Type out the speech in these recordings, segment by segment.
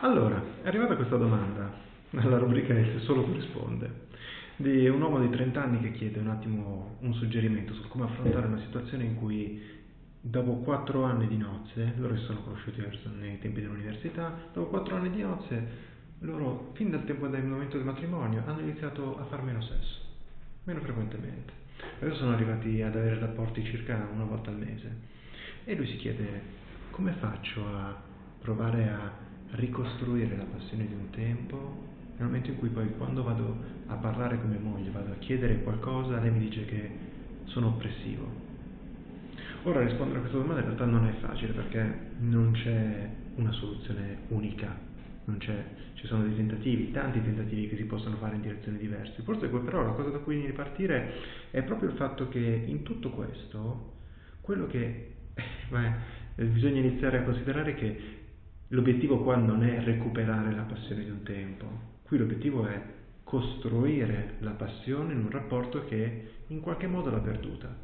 Allora, è arrivata questa domanda nella rubrica Se solo tu risponde di un uomo di 30 anni che chiede un attimo un suggerimento su come affrontare una situazione in cui dopo 4 anni di nozze, loro si sono conosciuti nei tempi dell'università, dopo 4 anni di nozze, loro fin dal tempo del momento del matrimonio hanno iniziato a fare meno sesso, meno frequentemente. Adesso sono arrivati ad avere rapporti circa una volta al mese e lui si chiede come faccio a provare a ricostruire la passione di un tempo, nel momento in cui poi quando vado a parlare con mia moglie, vado a chiedere qualcosa, lei mi dice che sono oppressivo. Ora rispondere a questa domanda in realtà non è facile perché non c'è una soluzione unica, ci sono dei tentativi, tanti tentativi che si possono fare in direzioni diverse. Forse però la cosa da cui ripartire è proprio il fatto che in tutto questo, quello che beh, bisogna iniziare a considerare che L'obiettivo qua non è recuperare la passione di un tempo, qui l'obiettivo è costruire la passione in un rapporto che in qualche modo l'ha perduta.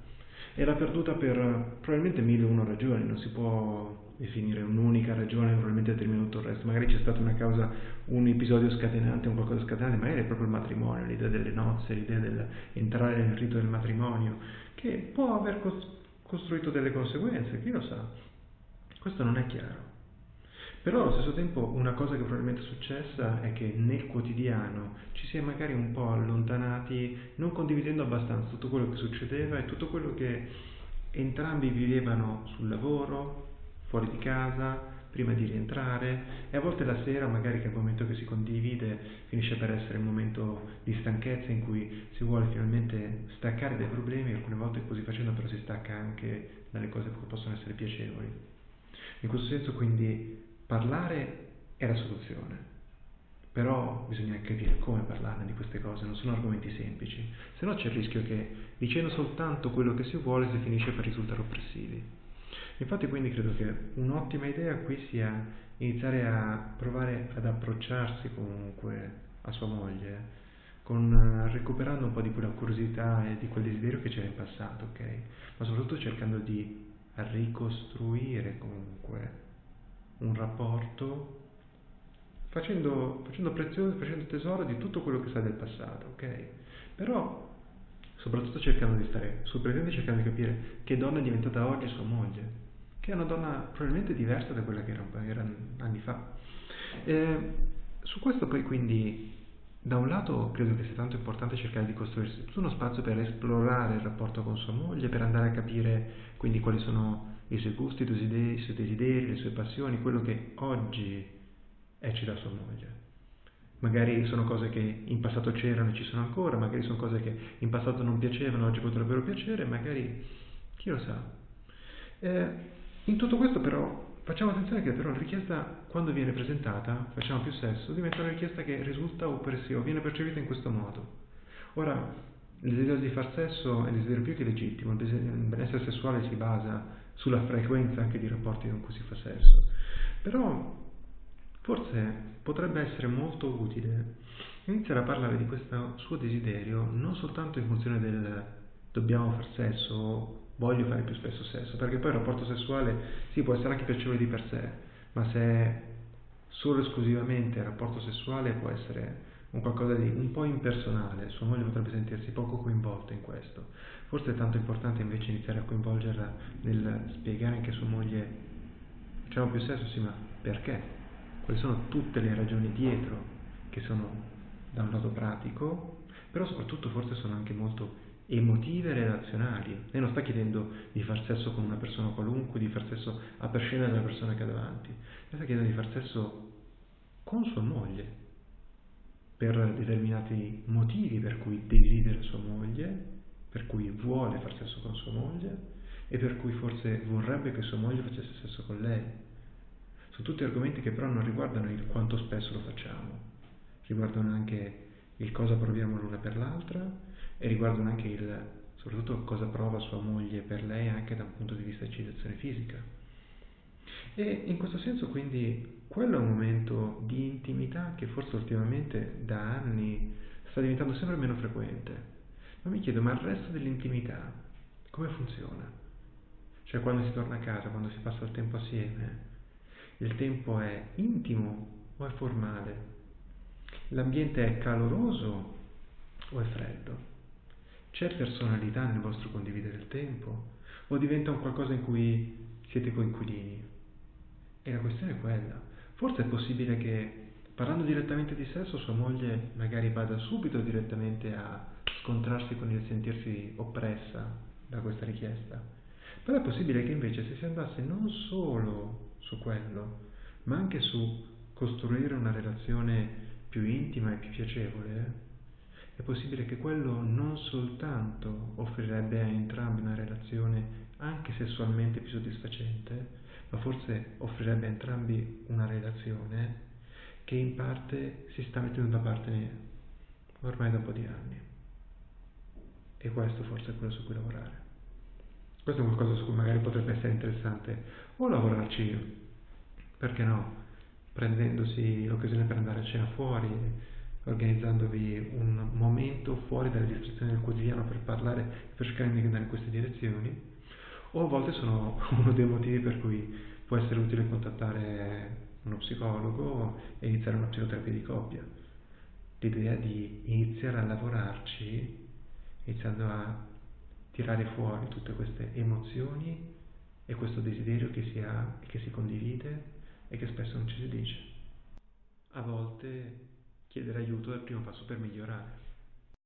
E l'ha perduta per probabilmente mille e una ragioni, non si può definire un'unica ragione probabilmente ha tutto il resto, magari c'è stata una causa, un episodio scatenante, un qualcosa scatenante, magari è proprio il matrimonio, l'idea delle nozze, l'idea dell'entrare nel rito del matrimonio, che può aver costruito delle conseguenze, chi lo sa. Questo non è chiaro. Però allo stesso tempo una cosa che probabilmente è successa è che nel quotidiano ci si è magari un po' allontanati, non condividendo abbastanza tutto quello che succedeva e tutto quello che entrambi vivevano sul lavoro, fuori di casa, prima di rientrare e a volte la sera magari che è il momento che si condivide finisce per essere un momento di stanchezza in cui si vuole finalmente staccare dai problemi, alcune volte così facendo però si stacca anche dalle cose che possono essere piacevoli. In questo senso quindi Parlare è la soluzione, però bisogna capire come parlarne di queste cose, non sono argomenti semplici, se no c'è il rischio che dicendo soltanto quello che si vuole si finisce per risultare oppressivi. Infatti quindi credo che un'ottima idea qui sia iniziare a provare ad approcciarsi comunque a sua moglie, con, recuperando un po' di quella curiosità e di quel desiderio che c'era in passato, ok? Ma soprattutto cercando di ricostruire comunque un rapporto facendo, facendo prezioso, facendo tesoro di tutto quello che sa del passato, ok? Però soprattutto cercando di stare sul presente, cercando di capire che donna è diventata oggi sua moglie, che è una donna probabilmente diversa da quella che era, era anni fa. E su questo poi quindi da un lato credo che sia tanto importante cercare di costruirsi tutto uno spazio per esplorare il rapporto con sua moglie, per andare a capire quindi quali sono i suoi gusti, i suoi desideri, le sue passioni, quello che oggi eccita sua moglie. Magari sono cose che in passato c'erano e ci sono ancora, magari sono cose che in passato non piacevano, oggi potrebbero piacere, magari chi lo sa. Eh, in tutto questo però facciamo attenzione che però la richiesta quando viene presentata, facciamo più sesso, diventa una richiesta che risulta oppressiva, viene percepita in questo modo. Ora, il desiderio di far sesso è il desiderio più che legittimo, il benessere sessuale si basa sulla frequenza anche di rapporti con cui si fa sesso. Però forse potrebbe essere molto utile iniziare a parlare di questo suo desiderio non soltanto in funzione del dobbiamo far sesso voglio fare più spesso sesso, perché poi il rapporto sessuale sì può essere anche piacevole di per sé, ma se è solo esclusivamente il rapporto sessuale può essere un qualcosa di un po' impersonale, sua moglie potrebbe sentirsi poco coinvolta in questo. Forse è tanto importante invece iniziare a coinvolgerla nel spiegare anche a sua moglie facciamo più sesso, sì, ma perché? Quali sono tutte le ragioni dietro che sono da un lato pratico, però soprattutto forse sono anche molto emotive e relazionali. Lei non sta chiedendo di far sesso con una persona qualunque, di far sesso a prescindere dalla persona che ha davanti. Lei sta chiedendo di far sesso con sua moglie, per determinati motivi per cui desidera sua moglie, per cui vuole far sesso con sua moglie e per cui forse vorrebbe che sua moglie facesse sesso con lei. Sono tutti argomenti che però non riguardano il quanto spesso lo facciamo, riguardano anche il cosa proviamo l'una per l'altra e riguardano anche il, soprattutto cosa prova sua moglie per lei anche da un punto di vista di eccitazione fisica. E in questo senso quindi quello è un momento di intimità che forse ultimamente da anni sta diventando sempre meno frequente. Ma mi chiedo, ma il resto dell'intimità come funziona? Cioè quando si torna a casa, quando si passa il tempo assieme, il tempo è intimo o è formale? L'ambiente è caloroso o è freddo? C'è personalità nel vostro condividere il tempo? O diventa un qualcosa in cui siete coinquilini? E la questione è quella. Forse è possibile che parlando direttamente di sesso sua moglie magari vada subito direttamente a scontrarsi con il sentirsi oppressa da questa richiesta. Però è possibile che invece se si andasse non solo su quello, ma anche su costruire una relazione più intima e più piacevole, è possibile che quello non soltanto offrirebbe a entrambi una relazione anche sessualmente più soddisfacente, ma forse offrirebbe a entrambi una relazione che in parte si sta mettendo da parte ormai da un po' di anni. E questo forse è quello su cui lavorare. Questo è qualcosa su cui magari potrebbe essere interessante o lavorarci, perché no, prendendosi l'occasione per andare a cena fuori, organizzandovi un momento fuori dalle distrazioni del quotidiano per parlare, per cercare di andare in queste direzioni, o a volte sono uno dei motivi per cui può essere utile contattare uno psicologo e iniziare una psicoterapia di coppia. L'idea di iniziare a lavorarci, iniziando a tirare fuori tutte queste emozioni e questo desiderio che si ha e che si condivide e che spesso non ci si dice. A volte chiedere aiuto è il primo passo per migliorare.